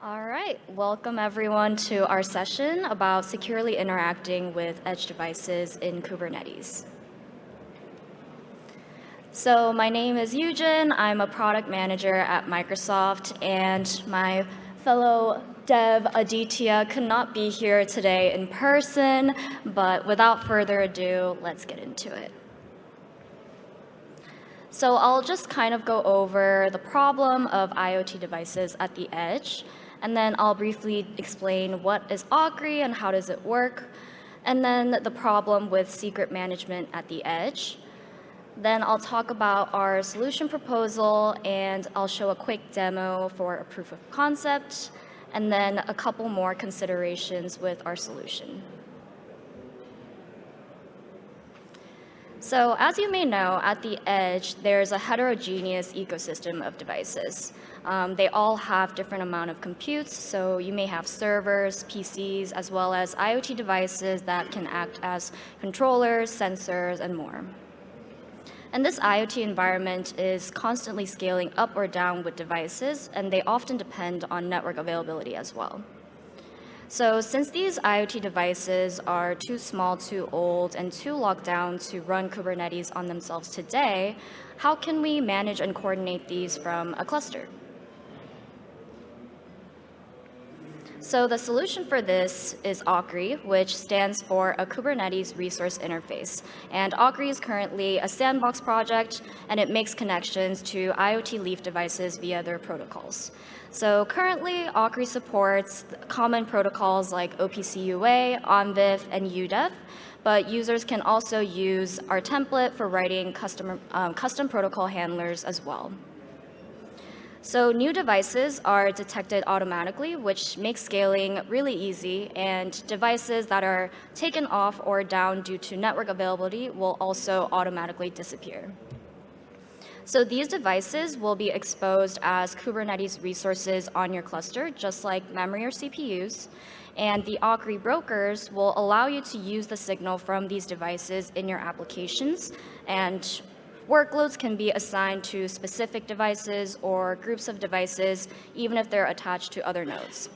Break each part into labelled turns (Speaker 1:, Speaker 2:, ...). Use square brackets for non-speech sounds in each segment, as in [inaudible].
Speaker 1: All right, welcome everyone to our session about securely interacting with edge devices in Kubernetes. So my name is Eugen, I'm a product manager at Microsoft, and my fellow dev Aditya could not be here today in person, but without further ado, let's get into it. So I'll just kind of go over the problem of IoT devices at the edge, and then I'll briefly explain what is Akri and how does it work, and then the problem with secret management at the edge. Then I'll talk about our solution proposal, and I'll show a quick demo for a proof of concept, and then a couple more considerations with our solution. So as you may know, at the edge, there's a heterogeneous ecosystem of devices. Um, they all have different amount of computes, so you may have servers, PCs, as well as IoT devices that can act as controllers, sensors, and more. And this IoT environment is constantly scaling up or down with devices, and they often depend on network availability as well. So since these IoT devices are too small, too old, and too locked down to run Kubernetes on themselves today, how can we manage and coordinate these from a cluster? So the solution for this is Akri, which stands for a Kubernetes Resource Interface. And Akri is currently a sandbox project, and it makes connections to IoT Leaf devices via their protocols. So currently, Akri supports common protocols like OPC UA, ONVIF, and UDEV, but users can also use our template for writing custom, um, custom protocol handlers as well. So new devices are detected automatically, which makes scaling really easy, and devices that are taken off or down due to network availability will also automatically disappear. So these devices will be exposed as Kubernetes resources on your cluster, just like memory or CPUs. And the Akri brokers will allow you to use the signal from these devices in your applications. And workloads can be assigned to specific devices or groups of devices, even if they're attached to other nodes.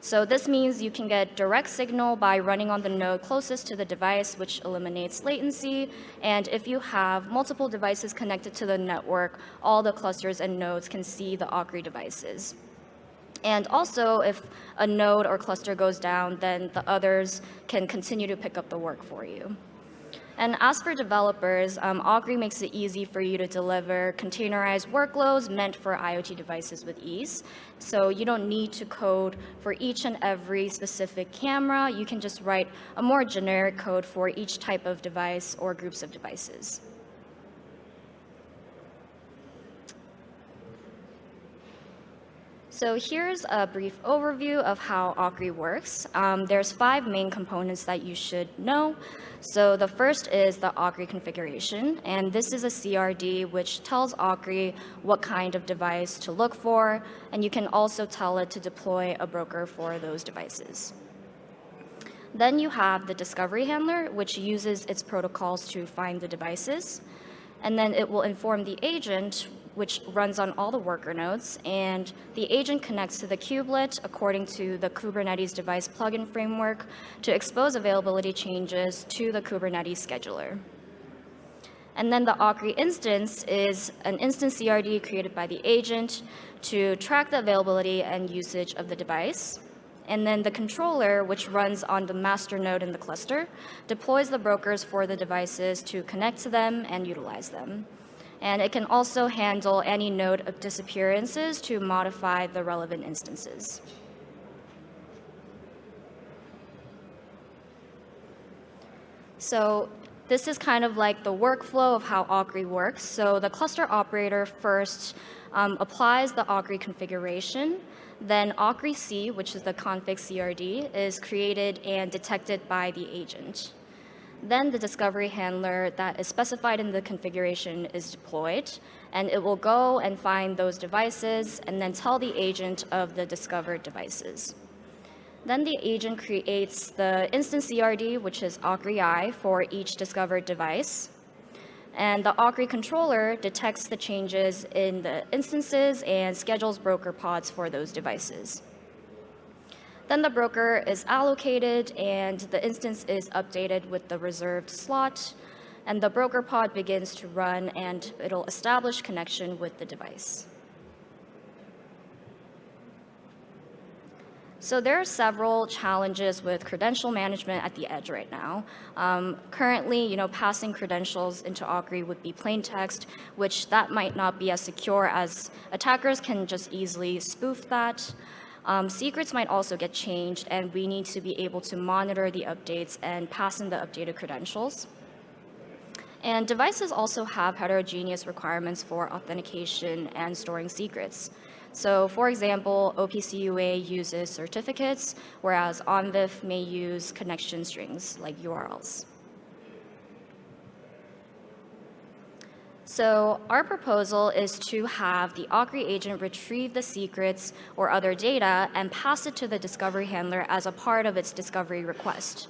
Speaker 1: So this means you can get direct signal by running on the node closest to the device, which eliminates latency. And if you have multiple devices connected to the network, all the clusters and nodes can see the Akri devices. And also, if a node or cluster goes down, then the others can continue to pick up the work for you. And as for developers, um, Akri makes it easy for you to deliver containerized workloads meant for IoT devices with ease. So you don't need to code for each and every specific camera. You can just write a more generic code for each type of device or groups of devices. So here's a brief overview of how Akri works. Um, there's five main components that you should know. So the first is the Akri configuration, and this is a CRD which tells Akri what kind of device to look for, and you can also tell it to deploy a broker for those devices. Then you have the discovery handler, which uses its protocols to find the devices. And then it will inform the agent which runs on all the worker nodes, and the agent connects to the kubelet according to the Kubernetes device plugin framework to expose availability changes to the Kubernetes scheduler. And then the Akri instance is an instance CRD created by the agent to track the availability and usage of the device. And then the controller, which runs on the master node in the cluster, deploys the brokers for the devices to connect to them and utilize them. And it can also handle any node of disappearances to modify the relevant instances. So this is kind of like the workflow of how Akri works. So the cluster operator first um, applies the Akri configuration. Then Akri C, which is the config CRD, is created and detected by the agent. Then the discovery handler that is specified in the configuration is deployed, and it will go and find those devices and then tell the agent of the discovered devices. Then the agent creates the instance CRD, which is Akri I, for each discovered device. And the Akri controller detects the changes in the instances and schedules broker pods for those devices. Then the broker is allocated and the instance is updated with the reserved slot. And the broker pod begins to run and it'll establish connection with the device. So there are several challenges with credential management at the edge right now. Um, currently, you know, passing credentials into Akri would be plain text, which that might not be as secure as attackers can just easily spoof that. Um, secrets might also get changed, and we need to be able to monitor the updates and pass in the updated credentials. And devices also have heterogeneous requirements for authentication and storing secrets. So for example, OPC UA uses certificates, whereas ONVIF may use connection strings like URLs. So our proposal is to have the Akri agent retrieve the secrets or other data and pass it to the discovery handler as a part of its discovery request.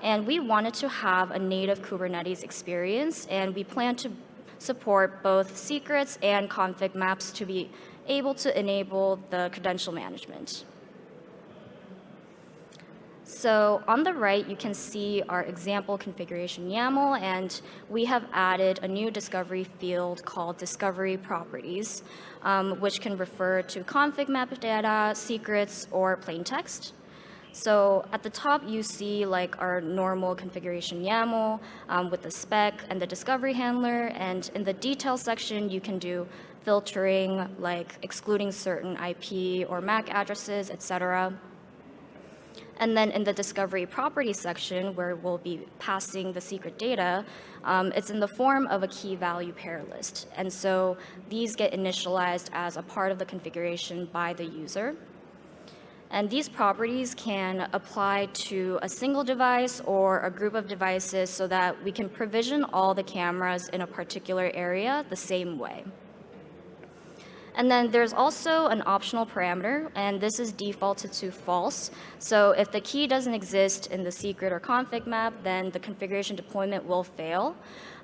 Speaker 1: And we wanted to have a native Kubernetes experience, and we plan to support both secrets and config maps to be able to enable the credential management. So on the right, you can see our example configuration YAML, and we have added a new discovery field called discovery properties, um, which can refer to config map data, secrets, or plain text. So at the top, you see like our normal configuration YAML um, with the spec and the discovery handler. And in the detail section, you can do filtering, like excluding certain IP or MAC addresses, et cetera. And then in the discovery property section, where we'll be passing the secret data, um, it's in the form of a key value pair list. And so these get initialized as a part of the configuration by the user. And these properties can apply to a single device or a group of devices so that we can provision all the cameras in a particular area the same way. And then there's also an optional parameter, and this is defaulted to false. So if the key doesn't exist in the secret or config map, then the configuration deployment will fail.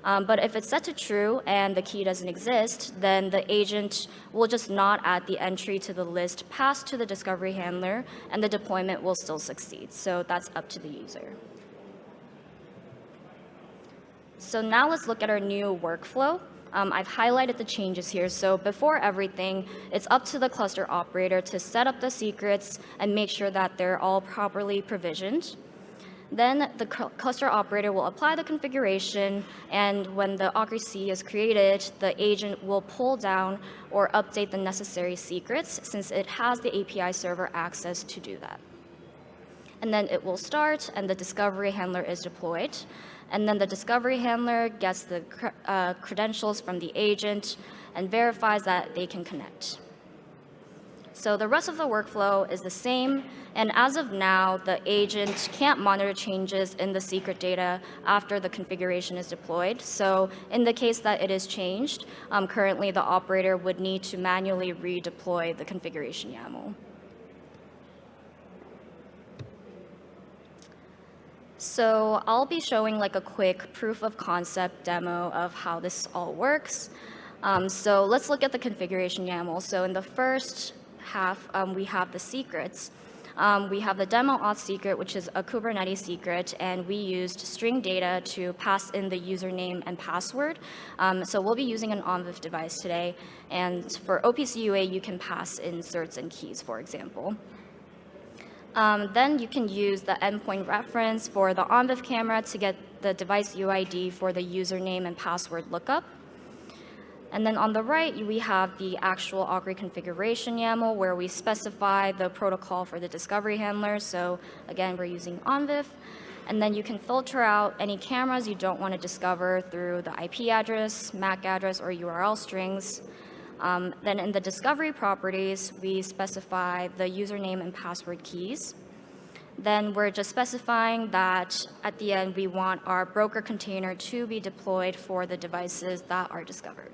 Speaker 1: Um, but if it's set to true and the key doesn't exist, then the agent will just not add the entry to the list passed to the discovery handler, and the deployment will still succeed. So that's up to the user. So now let's look at our new workflow. Um, I've highlighted the changes here. So before everything, it's up to the cluster operator to set up the secrets and make sure that they're all properly provisioned. Then the cluster operator will apply the configuration, and when the Akri is created, the agent will pull down or update the necessary secrets since it has the API server access to do that. And then it will start, and the discovery handler is deployed. And then the discovery handler gets the uh, credentials from the agent and verifies that they can connect. So the rest of the workflow is the same, and as of now, the agent can't monitor changes in the secret data after the configuration is deployed. So in the case that it is changed, um, currently the operator would need to manually redeploy the configuration YAML. So I'll be showing like a quick proof of concept demo of how this all works. Um, so let's look at the configuration YAML. So in the first half, um, we have the secrets. Um, we have the demo auth secret, which is a Kubernetes secret, and we used string data to pass in the username and password. Um, so we'll be using an ONVIF device today, and for OPC UA, you can pass in certs and keys, for example. Um, then you can use the endpoint reference for the ONVIF camera to get the device UID for the username and password lookup. And then on the right, we have the actual Akri configuration YAML where we specify the protocol for the discovery handler. So again, we're using ONVIF. And then you can filter out any cameras you don't want to discover through the IP address, MAC address, or URL strings. Um, then in the discovery properties, we specify the username and password keys. Then we're just specifying that at the end, we want our broker container to be deployed for the devices that are discovered.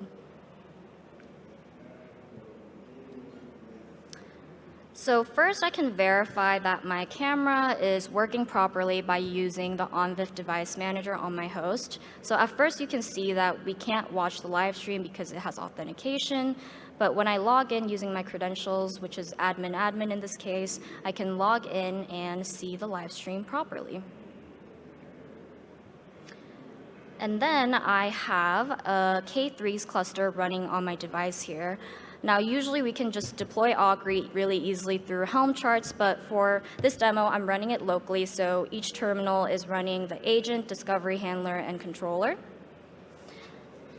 Speaker 1: So first I can verify that my camera is working properly by using the ONVIF device manager on my host. So at first you can see that we can't watch the live stream because it has authentication, but when I log in using my credentials, which is admin admin in this case, I can log in and see the live stream properly. And then I have a K3s cluster running on my device here. Now, usually we can just deploy Akri really easily through Helm charts, but for this demo, I'm running it locally, so each terminal is running the agent, discovery handler, and controller.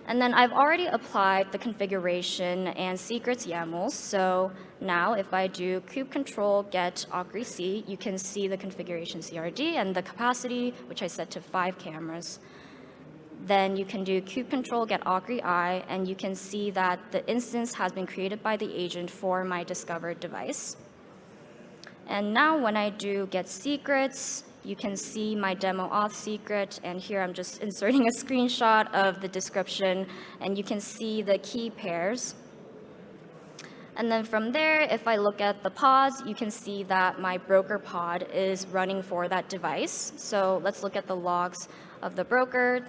Speaker 1: And then I've already applied the configuration and secrets YAMLs. So now if I do kube control get Akri C, you can see the configuration CRD and the capacity, which I set to five cameras. Then you can do kube control get Akri I, and you can see that the instance has been created by the agent for my discovered device. And now when I do get secrets, you can see my demo auth secret, and here I'm just [laughs] inserting a screenshot of the description, and you can see the key pairs. And then from there, if I look at the pods, you can see that my broker pod is running for that device. So let's look at the logs of the broker.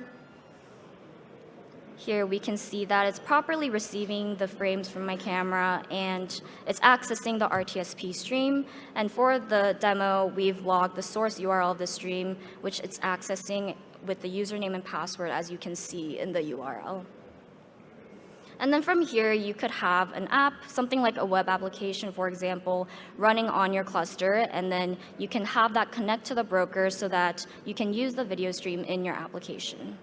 Speaker 1: Here we can see that it's properly receiving the frames from my camera and it's accessing the RTSP stream. And for the demo, we've logged the source URL of the stream, which it's accessing with the username and password as you can see in the URL. And then from here, you could have an app, something like a web application, for example, running on your cluster, and then you can have that connect to the broker so that you can use the video stream in your application.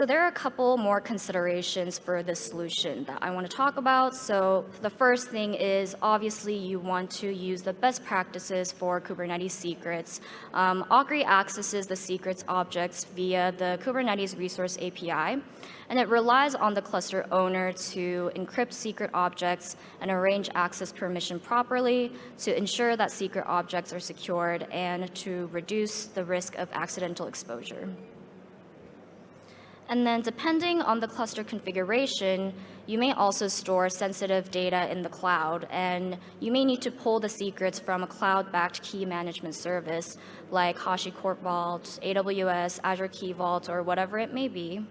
Speaker 1: So there are a couple more considerations for this solution that I want to talk about. So the first thing is obviously you want to use the best practices for Kubernetes secrets. Um, accesses the secrets objects via the Kubernetes resource API, and it relies on the cluster owner to encrypt secret objects and arrange access permission properly to ensure that secret objects are secured and to reduce the risk of accidental exposure. And then depending on the cluster configuration, you may also store sensitive data in the cloud, and you may need to pull the secrets from a cloud-backed key management service like HashiCorp Vault, AWS, Azure Key Vault, or whatever it may be.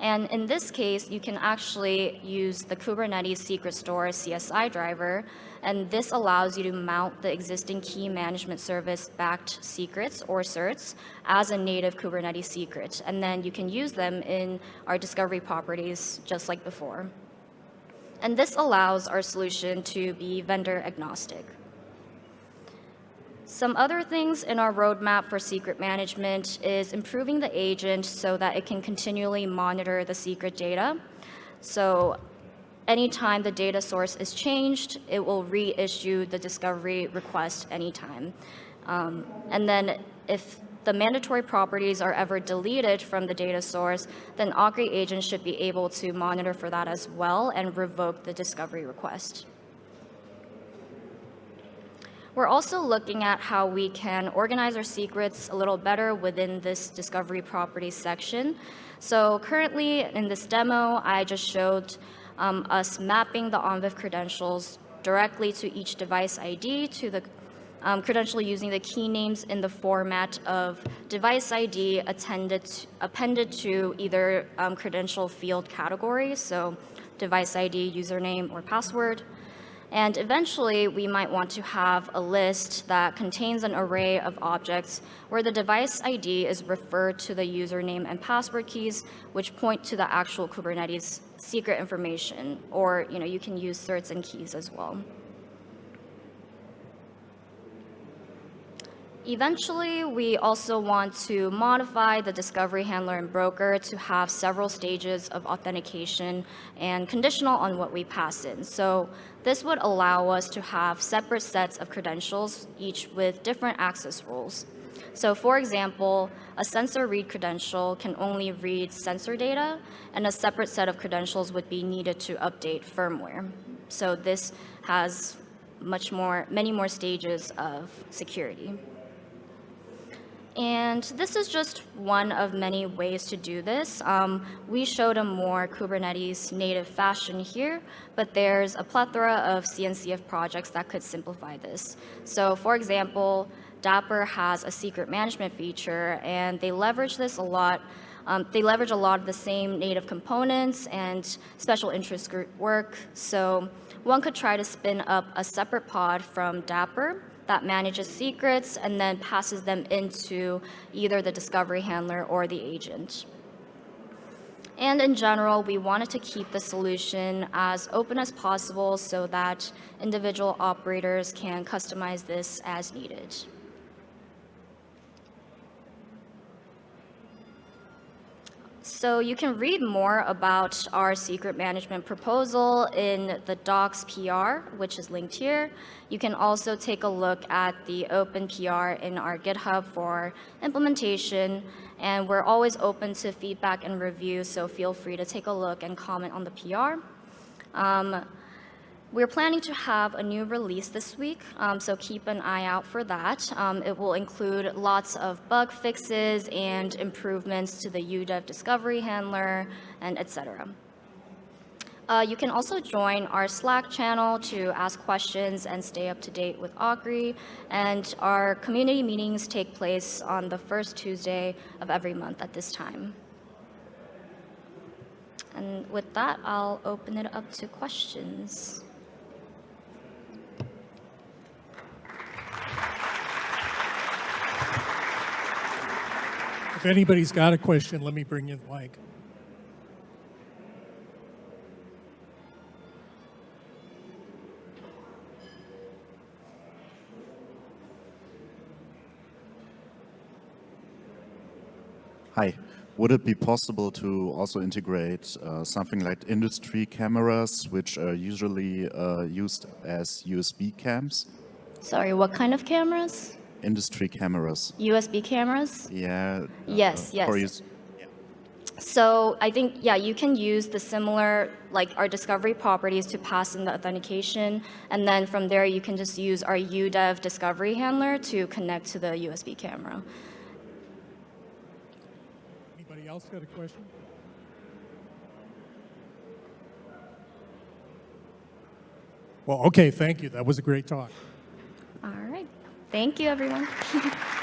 Speaker 1: And in this case, you can actually use the Kubernetes Secret Store CSI driver, and this allows you to mount the existing key management service backed secrets or certs as a native Kubernetes secret. And then you can use them in our discovery properties just like before. And this allows our solution to be vendor agnostic. Some other things in our roadmap for secret management is improving the agent so that it can continually monitor the secret data. So anytime the data source is changed, it will reissue the discovery request anytime. Um, and then if the mandatory properties are ever deleted from the data source, then Akri agent should be able to monitor for that as well and revoke the discovery request. We're also looking at how we can organize our secrets a little better within this discovery properties section. So currently in this demo, I just showed um, us mapping the ONVIF credentials directly to each device ID to the um, credential using the key names in the format of device ID attended, appended to either um, credential field category, so device ID, username, or password, and eventually, we might want to have a list that contains an array of objects where the device ID is referred to the username and password keys, which point to the actual Kubernetes secret information. Or you, know, you can use certs and keys as well. Eventually, we also want to modify the discovery handler and broker to have several stages of authentication and conditional on what we pass in. So this would allow us to have separate sets of credentials, each with different access rules. So for example, a sensor read credential can only read sensor data, and a separate set of credentials would be needed to update firmware. So this has much more, many more stages of security. And this is just one of many ways to do this. Um, we showed a more Kubernetes native fashion here, but there's a plethora of CNCF projects that could simplify this. So for example, Dapr has a secret management feature, and they leverage this a lot. Um, they leverage a lot of the same native components and special interest group work. So one could try to spin up a separate pod from Dapr that manages secrets and then passes them into either the discovery handler or the agent. And in general, we wanted to keep the solution as open as possible so that individual operators can customize this as needed. So you can read more about our secret management proposal in the docs PR, which is linked here. You can also take a look at the open PR in our GitHub for implementation. And we're always open to feedback and review, so feel free to take a look and comment on the PR. Um, we're planning to have a new release this week, um, so keep an eye out for that. Um, it will include lots of bug fixes and improvements to the UDEV discovery handler, and etc. Uh, you can also join our Slack channel to ask questions and stay up to date with Akri. And our community meetings take place on the first Tuesday of every month at this time. And with that, I'll open it up to questions.
Speaker 2: If anybody's got a question, let me bring you the mic.
Speaker 3: Hi. Would it be possible to also integrate uh, something like industry cameras, which are usually uh, used as USB cams?
Speaker 1: Sorry, what kind of cameras?
Speaker 3: Industry cameras.
Speaker 1: USB cameras?
Speaker 3: Yeah. uh,
Speaker 1: Yes, yes.
Speaker 3: use-
Speaker 1: So I think, yeah, you can use the similar, like our discovery properties to pass in the authentication. And then from there, you can just use our UDEV discovery handler to connect to the USB camera.
Speaker 2: Anybody else got a question? Well, okay, thank you. That was a great talk.
Speaker 1: All right. Thank you, everyone. [laughs]